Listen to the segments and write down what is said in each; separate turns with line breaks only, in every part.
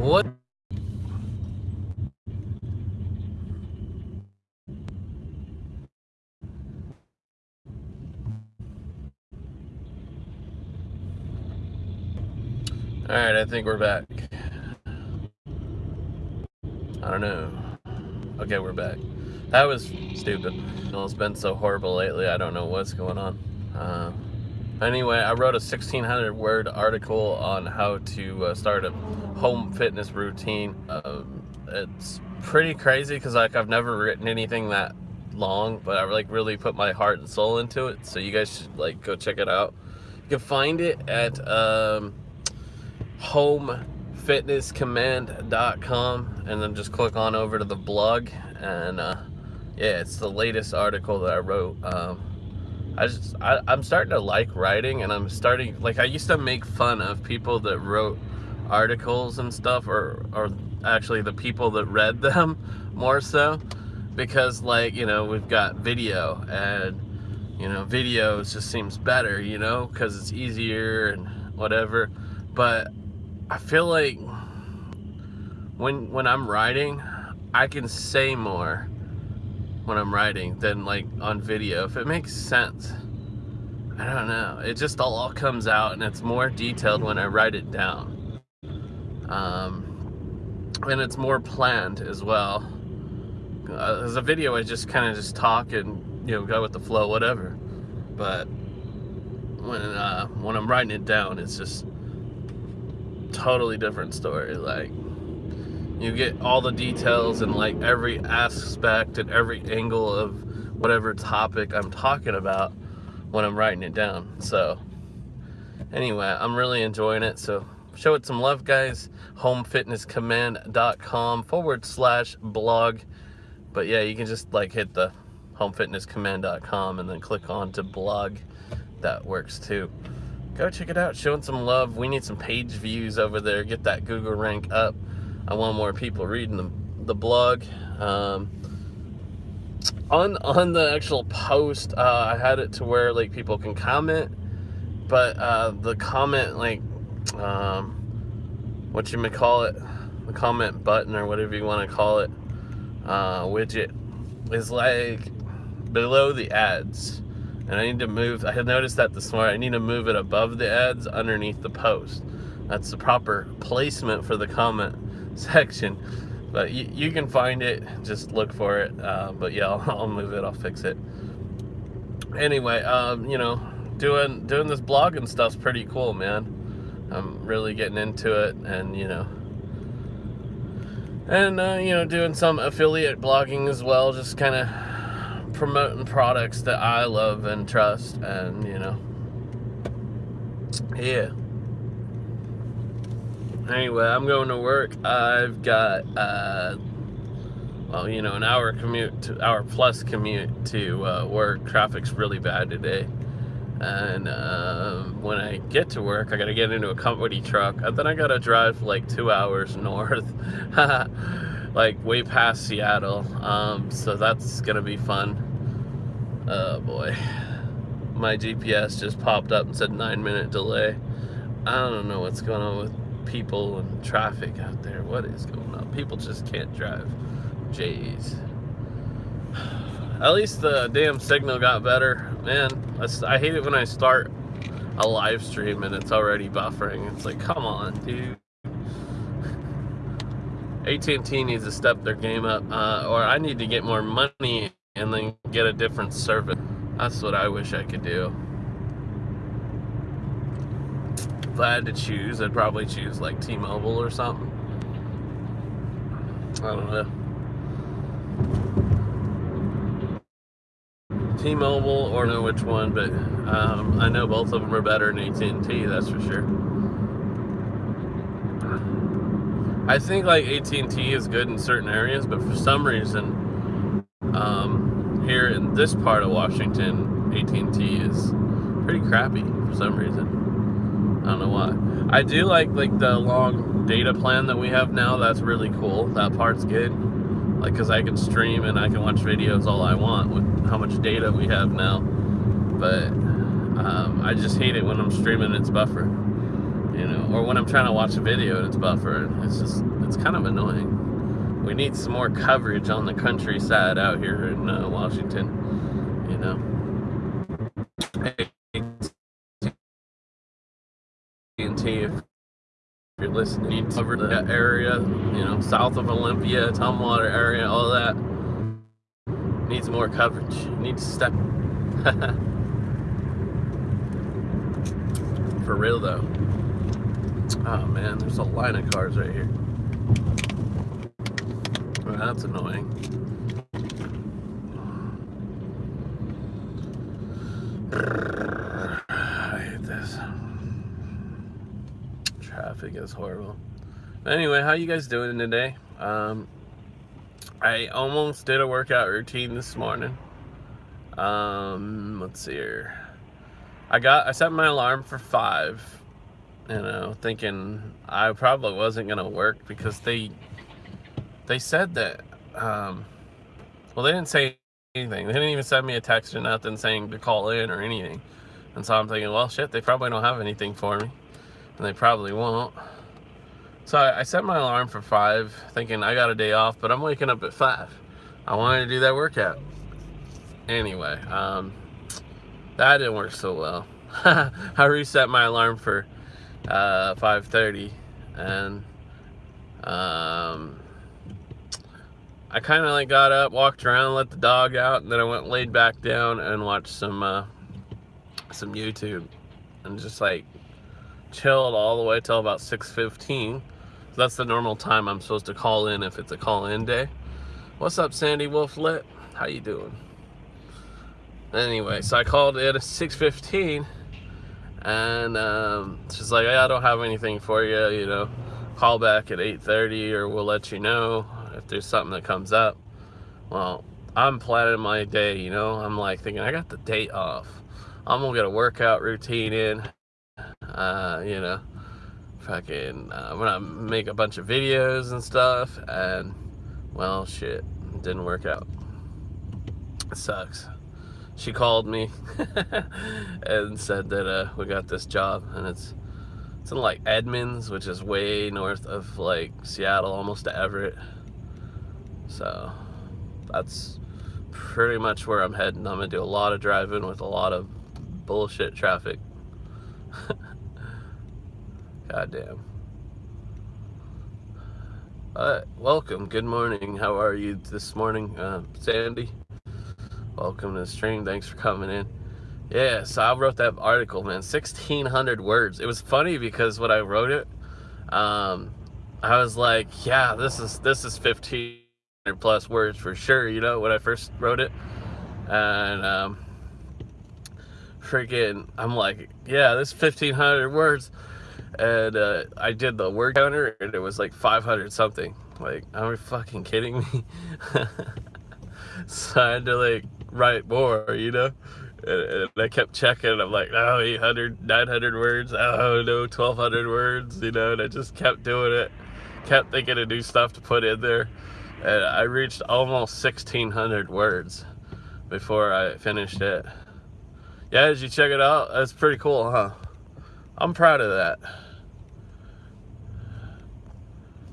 What? All right, I think we're back. I don't know. Okay, we're back. That was stupid. It's been so horrible lately. I don't know what's going on. Uh, anyway, I wrote a 1600 word article on how to uh, start a home fitness routine. Um, it's pretty crazy because like I've never written anything that long, but I like really put my heart and soul into it. So you guys should like go check it out. You can find it at um, homefitnesscommand.com and then just click on over to the blog and uh, yeah, it's the latest article that I wrote. Um, I just I, I'm starting to like writing, and I'm starting like I used to make fun of people that wrote articles and stuff, or or actually the people that read them more so, because like you know we've got video and you know videos just seems better, you know, because it's easier and whatever. But I feel like when when I'm writing, I can say more when I'm writing than like on video if it makes sense. I don't know. It just all comes out and it's more detailed when I write it down um, and it's more planned as well uh, as a video I just kind of just talk and you know go with the flow whatever but when uh, when I'm writing it down it's just totally different story like you get all the details and like every aspect and every angle of whatever topic I'm talking about when I'm writing it down. So anyway, I'm really enjoying it. So show it some love, guys. Homefitnesscommand.com forward slash blog. But yeah, you can just like hit the homefitnesscommand.com and then click on to blog. That works too. Go check it out. Showing some love. We need some page views over there. Get that Google rank up. I want more people reading the, the blog. Um, on on the actual post, uh, I had it to where like people can comment, but uh, the comment like um, what you may call it, the comment button or whatever you want to call it, uh, widget is like below the ads. And I need to move, I had noticed that this morning, I need to move it above the ads underneath the post. That's the proper placement for the comment section but you, you can find it just look for it uh, but yeah I'll, I'll, move it I'll fix it anyway um, you know doing doing this blogging stuff's pretty cool man I'm really getting into it and you know and uh, you know doing some affiliate blogging as well just kind of promoting products that I love and trust and you know yeah anyway, I'm going to work. I've got, uh, well, you know, an hour commute, to, hour plus commute to uh, work. Traffic's really bad today. And uh, when I get to work, I got to get into a company truck. And then I got to drive like two hours north, like way past Seattle. Um, so that's to be fun. Oh boy. My GPS just popped up and said nine minute delay. I don't know what's going on with people and traffic out there. What is going on? People just can't drive. Jeez. At least the damn signal got better. Man, I hate it when I start a live stream and it's already buffering. It's like, come on, dude. AT&T needs to step their game up, uh, or I need to get more money and then get a different service. That's what I wish I could do if I had to choose, I'd probably choose like T-Mobile or something. I don't know. T-Mobile or know which one, but um, I know both of them are better than AT&T, that's for sure. I think like AT&T is good in certain areas, but for some reason, um, here in this part of Washington, AT&T is pretty crappy for some reason. I don't know why. I do like like the long data plan that we have now. That's really cool. That part's good. Like, cause I can stream and I can watch videos all I want with how much data we have now. But um, I just hate it when I'm streaming its buffer. you know, or when I'm trying to watch a video and it's buffering. It's just, it's kind of annoying. We need some more coverage on the countryside out here in uh, Washington, you know. AT&T, if you're listening, cover that area, you know, south of Olympia, Tumwater area, all that needs more coverage. Needs to step. For real though. Oh man, there's a line of cars right here. Well, that's annoying. I hate this. Traffic is horrible. Anyway, how you guys doing today? Um, I almost did a workout routine this morning. Um, let's see here. I got I set my alarm for five, you know, thinking I probably wasn't gonna work because they they said that um well they didn't say anything. They didn't even send me a text or nothing saying to call in or anything. And so I'm thinking, well shit, they probably don't have anything for me. And they probably won't. So I, I set my alarm for five, thinking I got a day off, but I'm waking up at five. I wanted to do that workout. Anyway, um, that didn't work so well. I reset my alarm for uh, 5.30 and um, I kind of like got up, walked around, let the dog out, and then I went laid back down and watched some uh, some YouTube and just like chilled all the way till about 6.15 that's the normal time I'm supposed to call in if it's a call-in day. What's up, Sandy Wolf Lit? How you doing? Anyway, so I called in at 6.15 and um, she's like, I don't have anything for you, you know, call back at 8.30 or we'll let you know if there's something that comes up. Well, I'm planning my day, you know, I'm like thinking, I got the date off. I'm gonna get a workout routine in, uh, you know, fucking uh, I'm gonna make a bunch of videos and stuff and well shit didn't work out. It sucks. She called me and said that uh, we got this job and it's it's in like Edmonds which is way north of like Seattle almost to Everett. So that's pretty much where I'm heading. I'm gonna do a lot of driving with a lot of bullshit traffic Goddamn. Uh, welcome. Good morning. How are you this morning, uh, Sandy? Welcome to the stream. Thanks for coming in. Yeah, so I wrote that article, man. 1,600 words. It was funny because when I wrote it, um, I was like, yeah, this is this is 1,500 plus words for sure, you know, when I first wrote it. And, um, freaking, I'm like, yeah, this 1,500 words and uh, I did the word counter, and it was like 500 something. Like, are you fucking kidding me? so I had to like write more, you know. And, and I kept checking. I'm like, oh, 800, 900 words. Oh no, 1200 words. You know, and I just kept doing it. Kept thinking of new stuff to put in there, and I reached almost 1600 words before I finished it. Yeah, did you check it out? That's pretty cool, huh? I'm proud of that.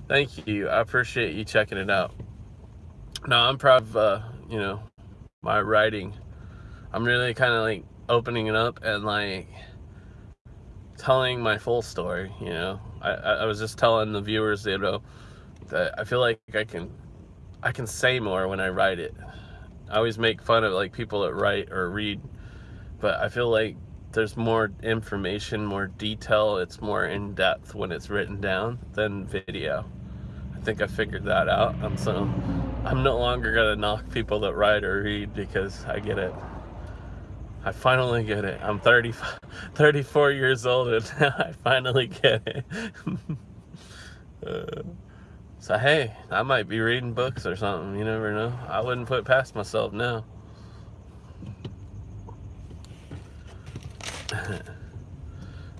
Thank you. I appreciate you checking it out. No, I'm proud of, uh, you know, my writing. I'm really kind of like opening it up and like telling my full story, you know. I, I was just telling the viewers, you know, that I feel like I can, I can say more when I write it. I always make fun of like people that write or read, but I feel like there's more information, more detail, it's more in depth when it's written down than video. I think I figured that out. And so I'm no longer gonna knock people that write or read because I get it. I finally get it. I'm 30, 34 years old and I finally get it. uh, so hey, I might be reading books or something. You never know. I wouldn't put past myself now.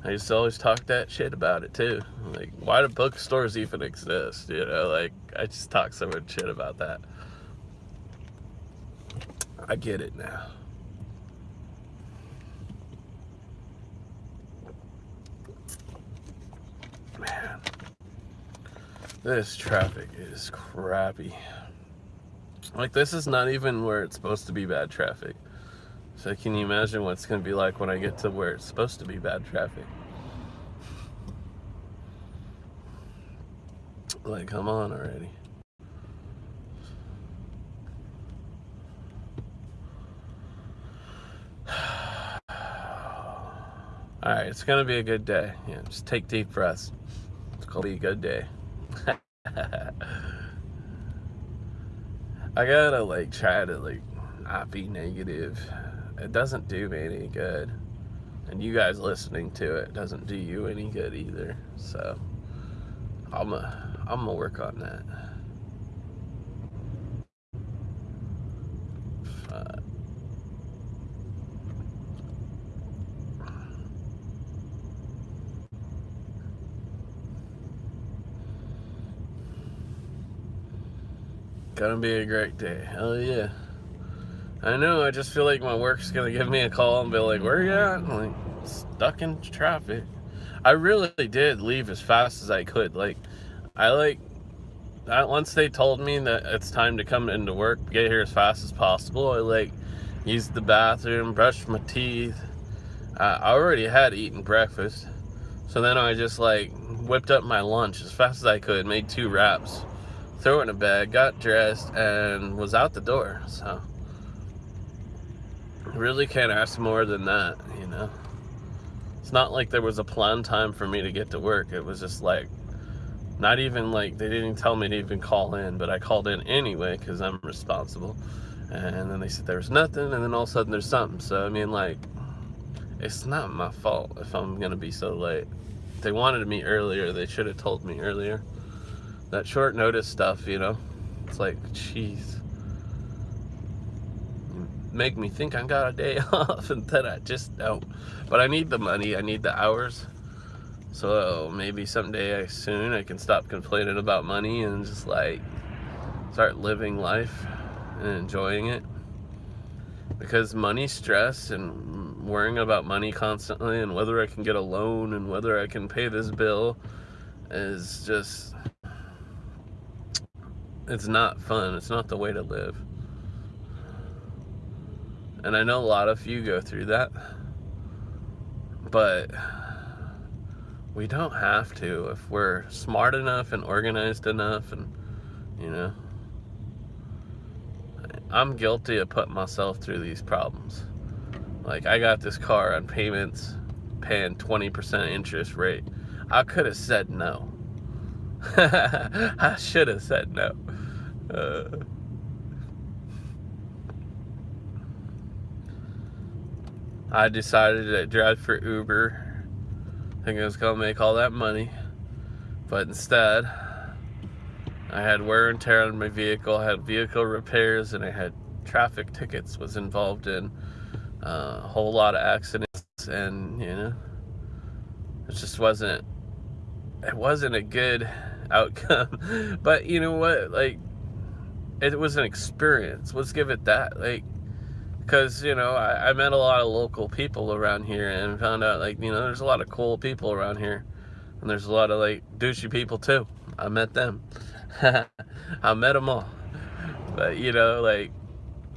I used to always talk that shit about it too. Like, why do bookstores even exist? You know, like, I just talk so much shit about that. I get it now. Man. This traffic is crappy. Like, this is not even where it's supposed to be bad traffic. So can you imagine what it's going to be like when I get to where it's supposed to be bad traffic? Like, come on already. Alright, it's gonna be a good day. Yeah, just take deep breaths. It's gonna be a good day. I gotta like try to like not be negative. It doesn't do me any good. And you guys listening to it doesn't do you any good either. So I'm a, I'm gonna work on that. Gonna be a great day. Hell yeah. I know, I just feel like my work's gonna give me a call and be like, where are you at? I'm like, stuck in traffic. I really did leave as fast as I could. Like, I like, once they told me that it's time to come into work, get here as fast as possible, I like, used the bathroom, brushed my teeth. I already had eaten breakfast. So then I just like whipped up my lunch as fast as I could, made two wraps threw it in a bag, got dressed, and was out the door. So, really can't ask more than that, you know. It's not like there was a planned time for me to get to work. It was just like, not even like, they didn't tell me to even call in, but I called in anyway because I'm responsible. And then they said there was nothing, and then all of a sudden there's something. So, I mean, like, it's not my fault if I'm going to be so late. If they wanted me earlier, they should have told me earlier that short notice stuff, you know. It's like, jeez. Make me think I got a day off and then I just don't. But I need the money, I need the hours. So maybe someday soon I can stop complaining about money and just like start living life and enjoying it. Because money stress and worrying about money constantly and whether I can get a loan and whether I can pay this bill is just it's not fun. It's not the way to live. And I know a lot of you go through that. But we don't have to if we're smart enough and organized enough and you know I'm guilty of putting myself through these problems. Like I got this car on payments paying 20% interest rate. I could have said no. I should have said no. Uh, I decided to drive for Uber. Think I was gonna make all that money. But instead, I had wear and tear on my vehicle, I had vehicle repairs, and I had traffic tickets was involved in uh, a whole lot of accidents and you know it just wasn't it wasn't a good outcome but you know what like it was an experience. Let's give it that. Like, because, you know, I, I, met a lot of local people around here and found out, like, you know, there's a lot of cool people around here. And there's a lot of, like, douchey people, too. I met them. I met them all. But, you know, like,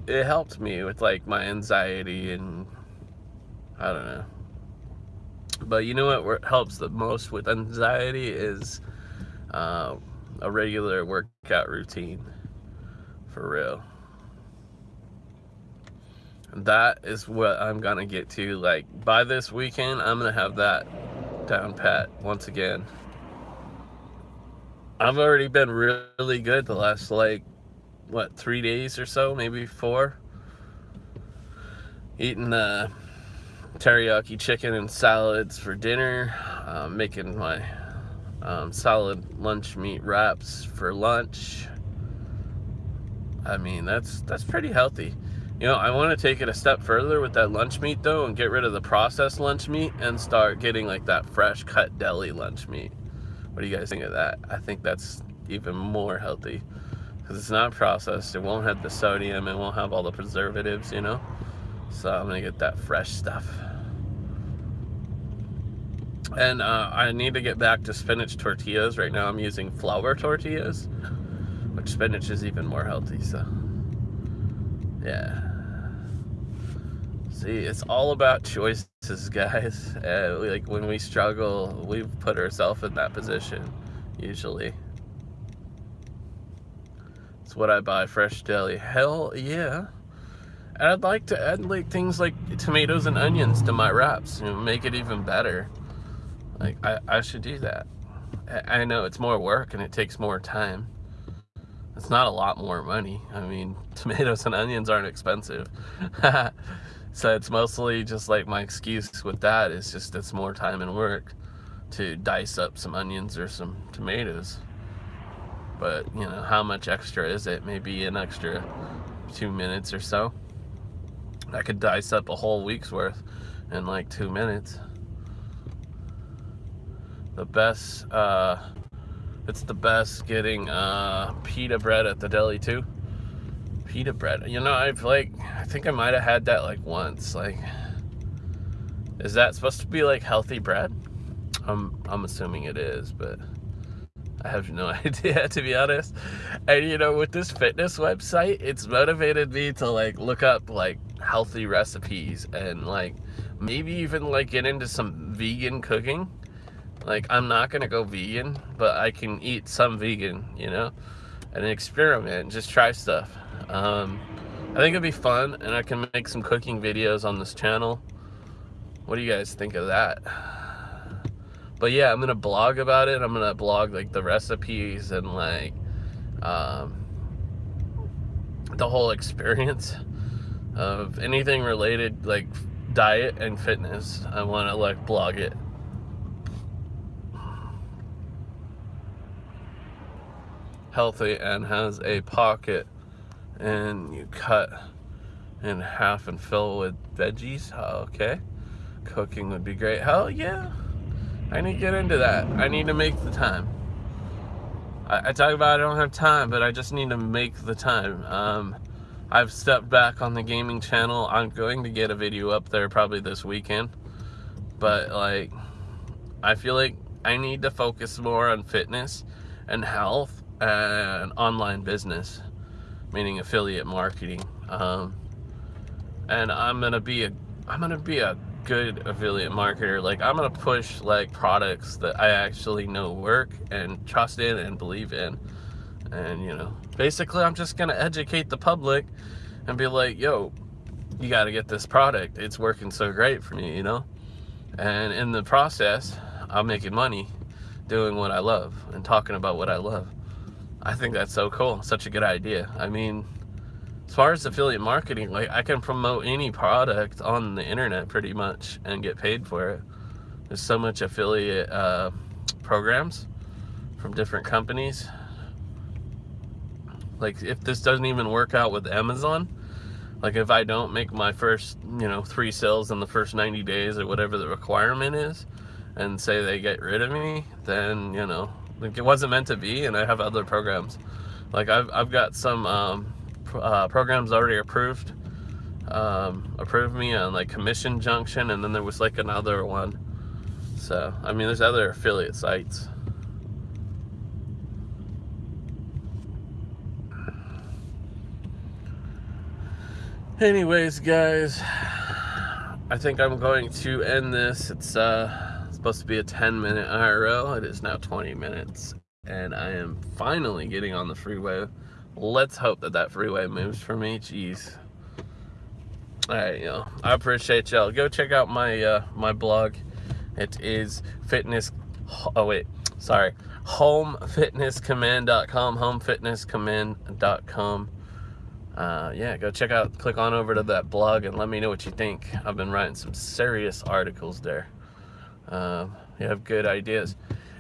it helped me with, like, my anxiety and, I don't know. But you know what helps the most with anxiety is uh, a regular workout routine for real. That is what I'm gonna get to. Like, by this weekend, I'm gonna have that down pat once again. I've already been really good the last, like, what, three days or so, maybe four. Eating uh, teriyaki chicken and salads for dinner. Uh, making my um, solid lunch meat wraps for lunch. I mean, that's that's pretty healthy. You know, I want to take it a step further with that lunch meat though and get rid of the processed lunch meat and start getting like that fresh cut deli lunch meat. What do you guys think of that? I think that's even more healthy because it's not processed. It won't have the sodium. It won't have all the preservatives, you know? So I'm going to get that fresh stuff. And uh, I need to get back to spinach tortillas. Right now I'm using flour tortillas, which spinach is even more healthy, so yeah. See, it's all about choices, guys. Uh, like when we struggle, we put ourselves in that position, usually. It's what I buy, fresh deli. Hell yeah. And I'd like to add like things like tomatoes and onions to my wraps, know, make it even better. Like I, I should do that. I know it's more work and it takes more time. It's not a lot more money. I mean, tomatoes and onions aren't expensive. so it's mostly just like my excuse with that is just it's more time and work to dice up some onions or some tomatoes. But, you know, how much extra is it? Maybe an extra two minutes or so. I could dice up a whole week's worth in like two minutes. The best, uh, it's the best getting uh, pita bread at the deli too pita bread. You know, I've like, I think I might have had that like once. Like, is that supposed to be like healthy bread? I'm, I'm assuming it is, but I have no idea to be honest. And you know, with this fitness website, it's motivated me to like look up like healthy recipes and like maybe even like get into some vegan cooking. Like, I'm not gonna go vegan, but I can eat some vegan, you know, and experiment, just try stuff. Um, I think it'd be fun, and I can make some cooking videos on this channel. What do you guys think of that? But yeah, I'm gonna blog about it. I'm gonna blog like the recipes and like um, the whole experience of anything related like diet and fitness. I want to like blog it. Healthy and has a pocket and you cut in half and fill with veggies. Okay. Cooking would be great. Hell yeah. I need to get into that. I need to make the time. I, I talk about I don't have time, but I just need to make the time. Um, I've stepped back on the gaming channel. I'm going to get a video up there probably this weekend. But like, I feel like I need to focus more on fitness and health and online business meaning affiliate marketing. Um, and I'm gonna be a I'm gonna be a good affiliate marketer. Like I'm gonna push like products that I actually know work and trust in and believe in. And you know, basically I'm just gonna educate the public and be like, yo, you gotta get this product. It's working so great for me, you know? And in the process, I'm making money doing what I love and talking about what I love. I think that's so cool. Such a good idea. I mean, as far as affiliate marketing, like I can promote any product on the internet pretty much and get paid for it. There's so much affiliate uh, programs from different companies. Like if this doesn't even work out with Amazon, like if I don't make my first, you know, three sales in the first 90 days or whatever the requirement is, and say they get rid of me, then, you know, like it wasn't meant to be, and I have other programs. Like I've I've got some um, uh, programs already approved, um, approved me on like Commission Junction, and then there was like another one. So I mean, there's other affiliate sites. Anyways, guys, I think I'm going to end this. It's uh supposed to be a 10 minute IRL. It is now 20 minutes and I am finally getting on the freeway. Let's hope that that freeway moves for me. Jeez. All right, know, I appreciate y'all. Go check out my uh, my blog. It is fitness. Oh wait, sorry. Homefitnesscommand.com. Homefitnesscommand.com. Uh, yeah, go check out. Click on over to that blog and let me know what you think. I've been writing some serious articles there. Um, you have good ideas.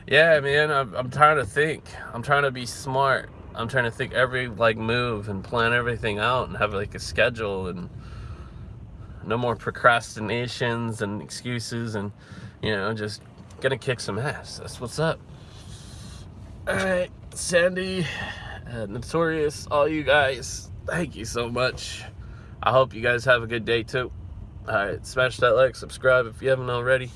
Yeah, man, I'm, I'm trying to think. I'm trying to be smart. I'm trying to think every like move and plan everything out and have like a schedule and no more procrastinations and excuses and you know just gonna kick some ass. That's what's up. All right, Sandy, uh, Notorious, all you guys, thank you so much. I hope you guys have a good day too. All right, smash that like, subscribe if you haven't already.